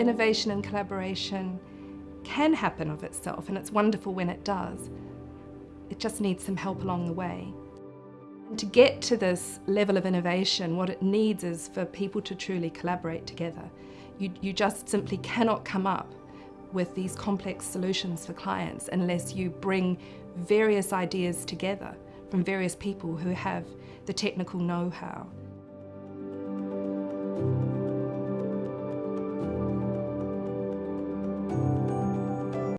innovation and collaboration can happen of itself and it's wonderful when it does. It just needs some help along the way. And to get to this level of innovation, what it needs is for people to truly collaborate together. You, you just simply cannot come up with these complex solutions for clients unless you bring various ideas together from various people who have the technical know-how.